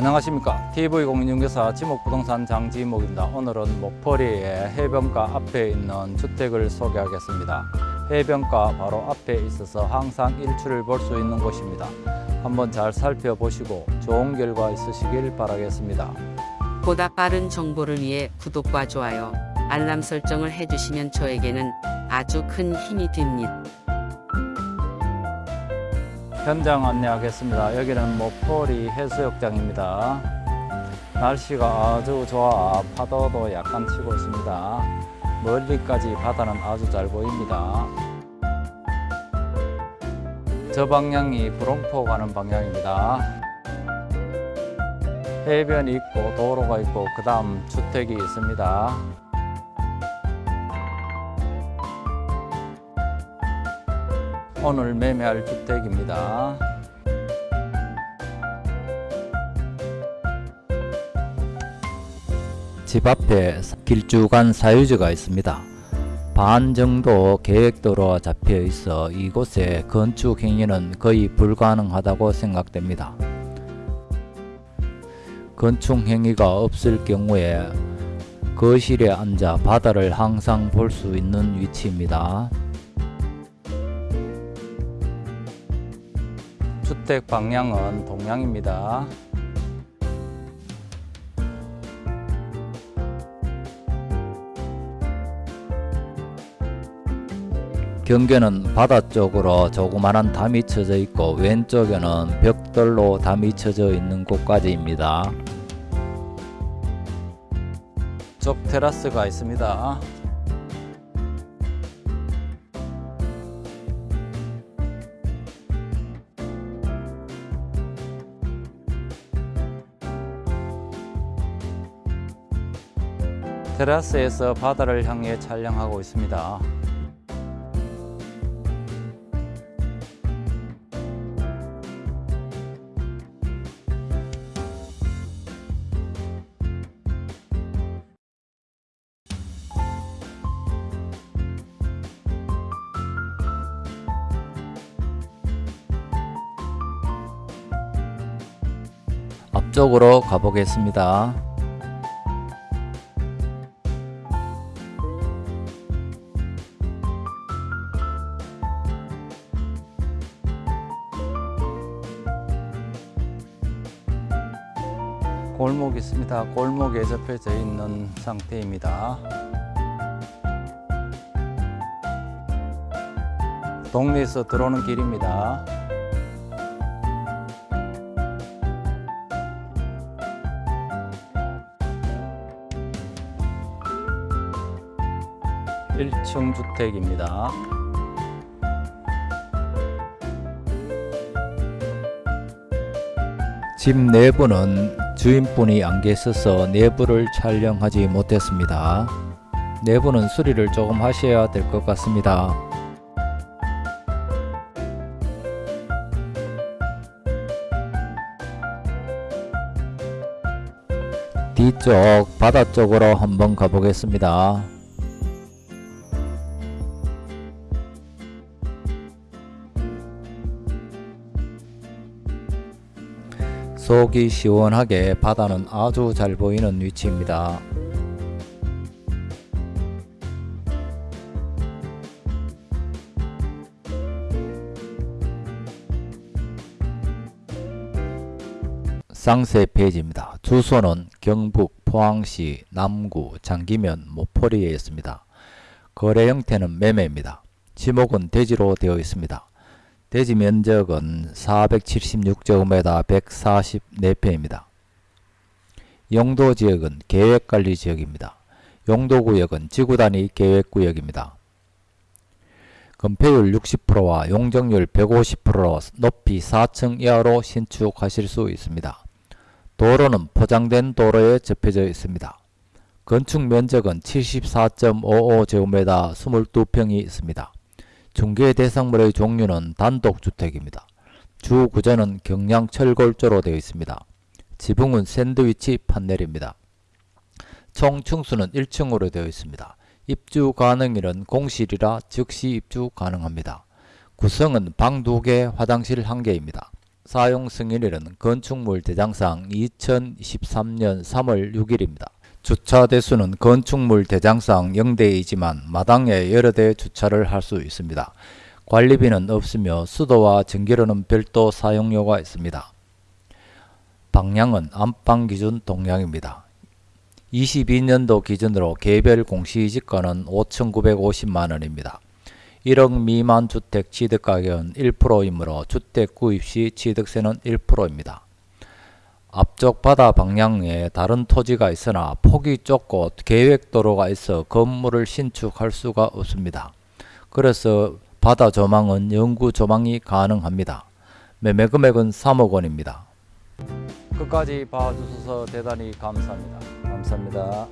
안녕하십니까. TV공인중개사 지목부동산 장지목입니다. 오늘은 목포리의 해변가 앞에 있는 주택을 소개하겠습니다. 해변가 바로 앞에 있어서 항상 일출을 볼 수 있는 곳입니다. 한번 잘 살펴보시고 좋은 결과 있으시길 바라겠습니다. 보다 빠른 정보를 위해 구독과 좋아요, 알람 설정을 해주시면 저에게는 아주 큰 힘이 됩니다. 현장 안내하겠습니다. 여기는 목포리 해수욕장입니다. 날씨가 아주 좋아 파도도 약간 치고 있습니다. 멀리까지 바다는 아주 잘 보입니다. 저 방향이 구롱포 가는 방향입니다. 해변이 있고 도로가 있고 그 다음 주택이 있습니다 오늘 매매할 주택입니다. 집 앞에 길쭉한 사유지가 있습니다. 반 정도 계획도로가 잡혀 있어 이곳에 건축 행위는 거의 불가능하다고 생각됩니다. 건축 행위가 없을 경우에 거실에 앉아 바다를 항상 볼 수 있는 위치입니다. 주택 방향은 동향입니다. 경계는 바다 쪽으로 조그마한 담이 쳐져 있고 왼쪽에는 벽돌로 담이 쳐져 있는 곳까지입니다. 쪽 테라스가 있습니다. 테라스에서 바다를 향해 촬영하고 있습니다. 앞쪽으로 가보겠습니다. 골목 있습니다. 골목에 접혀져 있는 상태입니다. 동네에서 들어오는 길입니다. 일층 주택입니다. 집 내부는 주인분이 안 계셔서 내부를 촬영하지 못했습니다. 내부는 수리를 조금 하셔야 될 것 같습니다. 뒤쪽 바다 쪽으로 한번 가보겠습니다. 속이 시원하게 바다는 아주 잘 보이는 위치입니다. 쌍세 페이지입니다. 주소는 경북 포항시 남구 장기면 모포리에 있습니다. 거래 형태는 매매입니다. 지목은 대지로 되어 있습니다. 대지 면적은 476제곱미터 144평입니다. 용도 지역은 계획관리 지역입니다. 용도구역은 지구단위 계획구역입니다. 건폐율 60%와 용적률 150%로 높이 4층 이하로 신축하실 수 있습니다. 도로는 포장된 도로에 접혀져 있습니다. 건축 면적은 74.55제곱미터 22평이 있습니다. 중개 대상물의 종류는 단독주택입니다. 주 구조는 경량 철골조로 되어 있습니다. 지붕은 샌드위치 판넬입니다. 총 층수는 1층으로 되어 있습니다. 입주 가능일은 공실이라 즉시 입주 가능합니다. 구성은 방 2개, 화장실 1개입니다. 사용 승인일은 건축물 대장상 2023년 3월 6일입니다. 주차 대수는 건축물 대장상 0대이지만 마당에 여러 대 주차를 할 수 있습니다. 관리비는 없으며 수도와 전기료는 별도 사용료가 있습니다. 방향은 안방 기준 동향입니다. 22년도 기준으로 개별 공시지가는 5,950만 원입니다. 1억 미만 주택 취득가격은 1%이므로 주택 구입 시 취득세는 1%입니다. 앞쪽 바다 방향에 다른 토지가 있으나 폭이 좁고 계획도로가 있어 건물을 신축할 수가 없습니다. 그래서 바다 조망은 영구 조망이 가능합니다. 매매 금액은 3억 원입니다. 끝까지 봐주셔서 대단히 감사합니다. 감사합니다.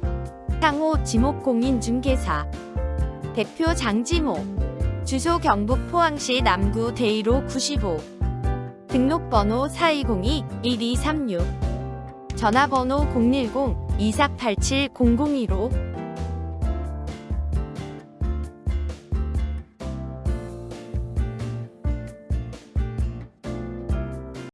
상호 지목공인중개사 대표 장지모 주소 경북 포항시 남구 대이로 95 등록번호 4202-1236 전화번호 010-2487-0015